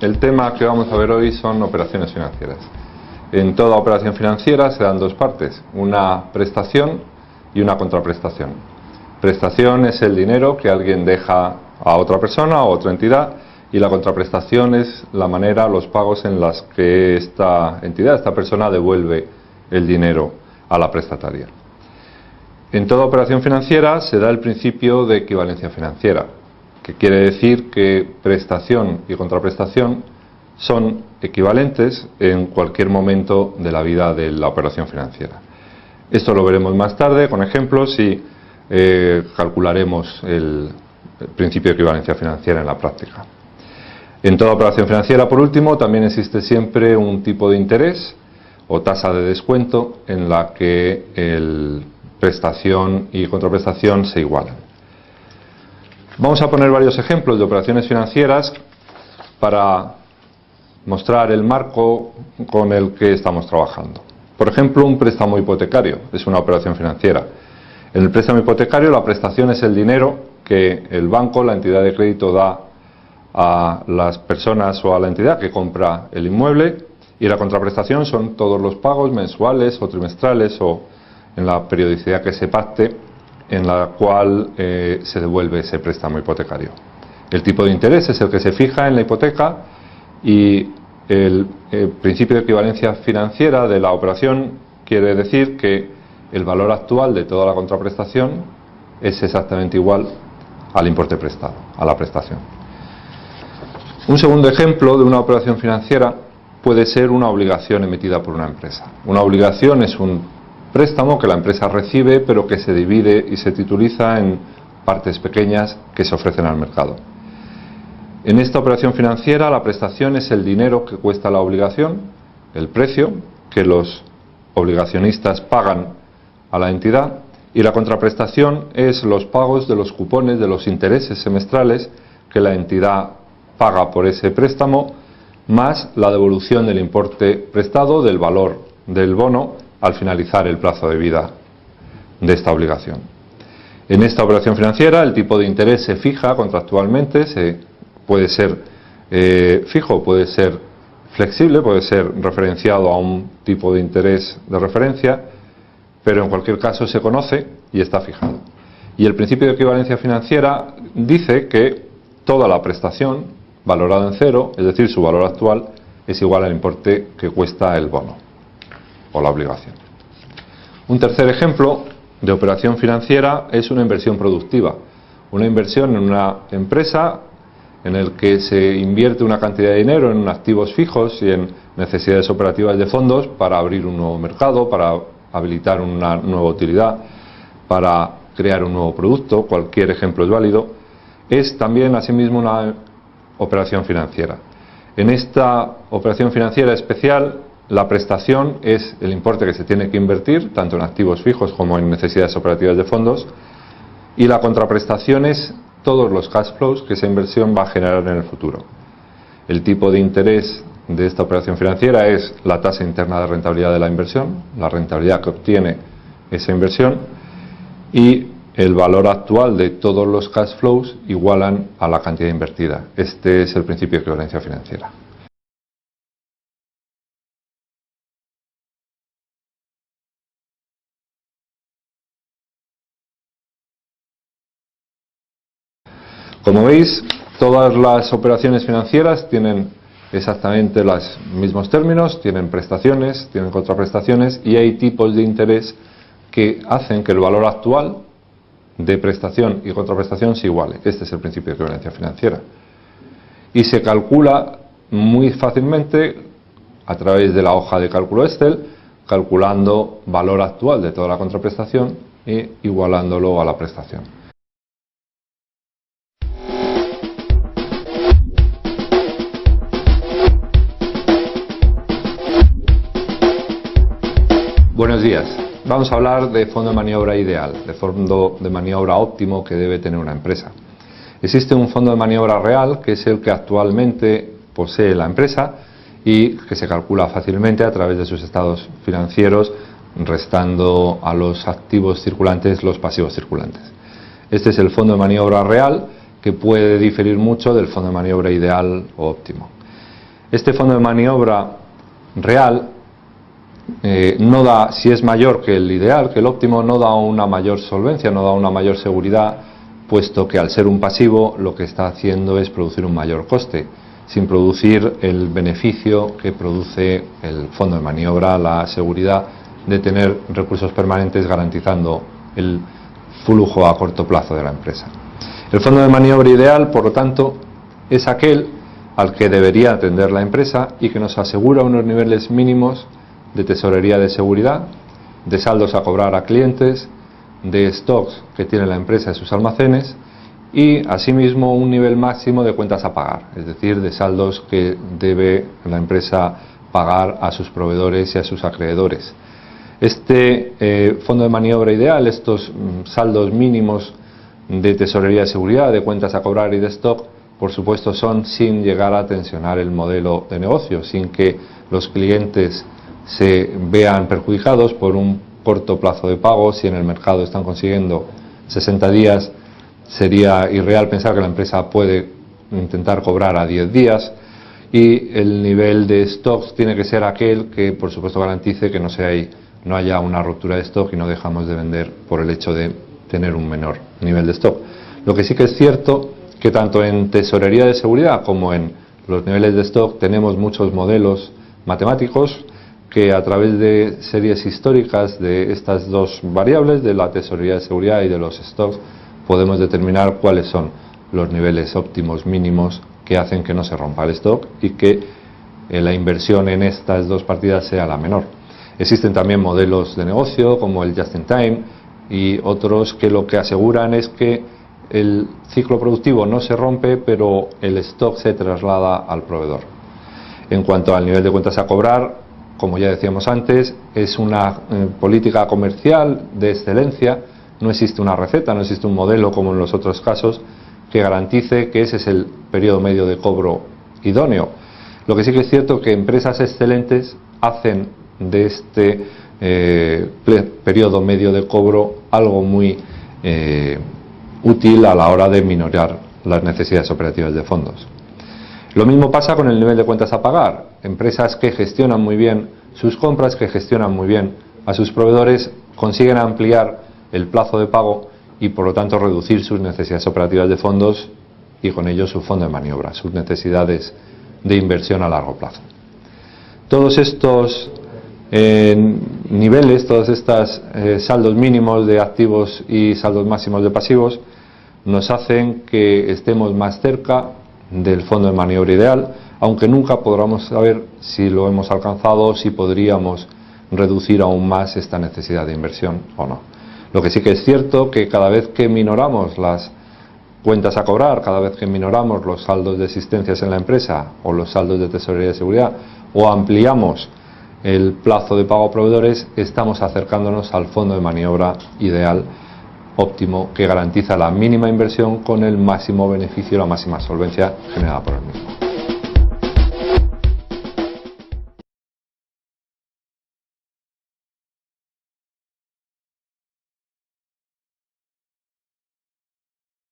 el tema que vamos a ver hoy son operaciones financieras. En toda operación financiera se dan dos partes, una prestación y una contraprestación. Prestación es el dinero que alguien deja a otra persona o otra entidad y la contraprestación es la manera, los pagos en las que esta entidad, esta persona devuelve el dinero a la prestataria. En toda operación financiera se da el principio de equivalencia financiera, que quiere decir que prestación y contraprestación son equivalentes en cualquier momento de la vida de la operación financiera. Esto lo veremos más tarde con ejemplos y eh, calcularemos el, principio de equivalencia financiera en la práctica. En toda operación financiera, por último, también existe siempre un tipo de interés o tasa de descuento en la que el prestación y contraprestación se igualan. Vamos a poner varios ejemplos de operaciones financieras para mostrar el marco con el que estamos trabajando. Por ejemplo, un préstamo hipotecario es una operación financiera. En el préstamo hipotecario la prestación es el dinero que el banco, la entidad de crédito, da a las personas o a la entidad que compra el inmueble y la contraprestación son todos los pagos mensuales o trimestrales o en la periodicidad que se pacte en la cual eh, se devuelve ese préstamo hipotecario. El tipo de interés es el que se fija en la hipoteca y el, el principio de equivalencia financiera de la operación quiere decir que el valor actual de toda la contraprestación es exactamente igual al importe prestado, a la prestación. Un segundo ejemplo de una operación financiera puede ser una obligación emitida por una empresa. Una obligación es un préstamo que la empresa recibe pero que se divide y se tituliza en partes pequeñas que se ofrecen al mercado. En esta operación financiera la prestación es el dinero que cuesta la obligación, el precio que los obligacionistas pagan a la entidad y la contraprestación es los pagos de los cupones de los intereses semestrales que la entidad paga por ese préstamo más la devolución del importe prestado del valor del bono al finalizar el plazo de vida de esta obligación. En esta operación financiera el tipo de interés se fija contractualmente, se puede ser eh, fijo, puede ser flexible, puede ser referenciado a un tipo de interés de referencia, pero en cualquier caso se conoce y está fijado. Y el principio de equivalencia financiera dice que toda la prestación valorada en cero, es decir, su valor actual, es igual al importe que cuesta el bono o la obligación. Un tercer ejemplo de operación financiera es una inversión productiva. Una inversión en una empresa en el que se invierte una cantidad de dinero en activos fijos y en necesidades operativas de fondos para abrir un nuevo mercado, para habilitar una nueva utilidad, para crear un nuevo producto, cualquier ejemplo es válido, es también asimismo una operación financiera. En esta operación financiera especial, la prestación es el importe que se tiene que invertir, tanto en activos fijos como en necesidades operativas de fondos, y la contraprestación es todos los cash flows que esa inversión va a generar en el futuro. El tipo de interés de esta operación financiera es la tasa interna de rentabilidad de la inversión, la rentabilidad que obtiene esa inversión y el valor actual de todos los cash flows igualan a la cantidad invertida. Este es el principio de equivalencia financiera. Como veis, todas las operaciones financieras tienen exactamente los mismos términos, tienen prestaciones, tienen contraprestaciones y hay tipos de interés que hacen que el valor actual de prestación y contraprestación se iguale. Este es el principio de equivalencia financiera. Y se calcula muy fácilmente a través de la hoja de cálculo Excel, calculando valor actual de toda la contraprestación e igualándolo a la prestación. Buenos días. Vamos a hablar de fondo de maniobra ideal, de fondo de maniobra óptimo que debe tener una empresa. Existe un fondo de maniobra real que es el que actualmente posee la empresa y que se calcula fácilmente a través de sus estados financieros restando a los activos circulantes los pasivos circulantes. Este es el fondo de maniobra real que puede diferir mucho del fondo de maniobra ideal o óptimo. Este fondo de maniobra real eh, no da, si es mayor que el ideal, que el óptimo, no da una mayor solvencia, no da una mayor seguridad, puesto que al ser un pasivo lo que está haciendo es producir un mayor coste, sin producir el beneficio que produce el fondo de maniobra, la seguridad de tener recursos permanentes garantizando el flujo a corto plazo de la empresa. El fondo de maniobra ideal, por lo tanto, es aquel al que debería atender la empresa y que nos asegura unos niveles mínimos de tesorería de seguridad, de saldos a cobrar a clientes, de stocks que tiene la empresa en sus almacenes y asimismo un nivel máximo de cuentas a pagar, es decir, de saldos que debe la empresa pagar a sus proveedores y a sus acreedores. Este eh, fondo de maniobra ideal, estos mm, saldos mínimos de tesorería de seguridad, de cuentas a cobrar y de stock, por supuesto son sin llegar a tensionar el modelo de negocio, sin que los clientes se vean perjudicados por un corto plazo de pago. Si en el mercado están consiguiendo 60 días, sería irreal pensar que la empresa puede intentar cobrar a 10 días. Y el nivel de stocks tiene que ser aquel que, por supuesto, garantice que no, sea haya una ruptura de stock y no dejamos de vender por el hecho de tener un menor nivel de stock. Lo que sí que es cierto que tanto en tesorería de seguridad como en los niveles de stock tenemos muchos modelos matemáticos que a través de series históricas de estas dos variables, de la tesorería de seguridad y de los stocks, podemos determinar cuáles son los niveles óptimos mínimos que hacen que no se rompa el stock y que eh, la inversión en estas dos partidas sea la menor. Existen también modelos de negocio como el Just in Time y otros que lo que aseguran es que el ciclo productivo no se rompe, pero el stock se traslada al proveedor. En cuanto al nivel de cuentas a cobrar, como ya decíamos antes, es una eh, política comercial de excelencia, no existe una receta, no existe un modelo como en los otros casos que garantice que ese es el periodo medio de cobro idóneo. Lo que sí que es cierto es que empresas excelentes hacen de este eh, periodo medio de cobro algo muy eh, útil a la hora de minorar las necesidades operativas de fondos. Lo mismo pasa con el nivel de cuentas a pagar. Empresas que gestionan muy bien sus compras, que gestionan muy bien a sus proveedores, consiguen ampliar el plazo de pago y por lo tanto reducir sus necesidades operativas de fondos y con ello su fondo de maniobra, sus necesidades de inversión a largo plazo. Todos estos eh, niveles, todos estos eh, saldos mínimos de activos y saldos máximos de pasivos nos hacen que estemos más cerca del fondo de maniobra ideal, aunque nunca podremos saber si lo hemos alcanzado, si podríamos reducir aún más esta necesidad de inversión o no. Lo que sí que es cierto que cada vez que minoramos las cuentas a cobrar, cada vez que minoramos los saldos de existencias en la empresa o los saldos de tesorería de seguridad o ampliamos el plazo de pago a proveedores, estamos acercándonos al fondo de maniobra ideal óptimo que garantiza la mínima inversión con el máximo beneficio, la máxima solvencia generada por el mismo.